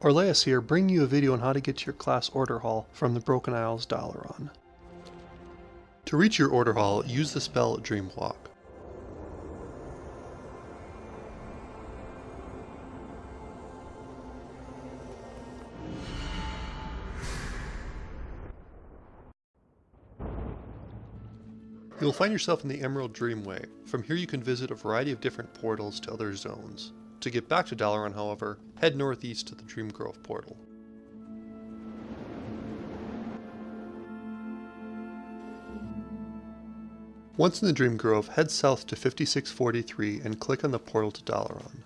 Orleas here, bringing you a video on how to get to your class order hall from the Broken Isles Dalaran. To reach your order hall, use the spell Dreamwalk. You will find yourself in the Emerald Dreamway. From here you can visit a variety of different portals to other zones. To get back to Dalaran, however, head northeast to the Dreamgrove portal. Once in the Dreamgrove, head south to 5643 and click on the portal to Dalaran.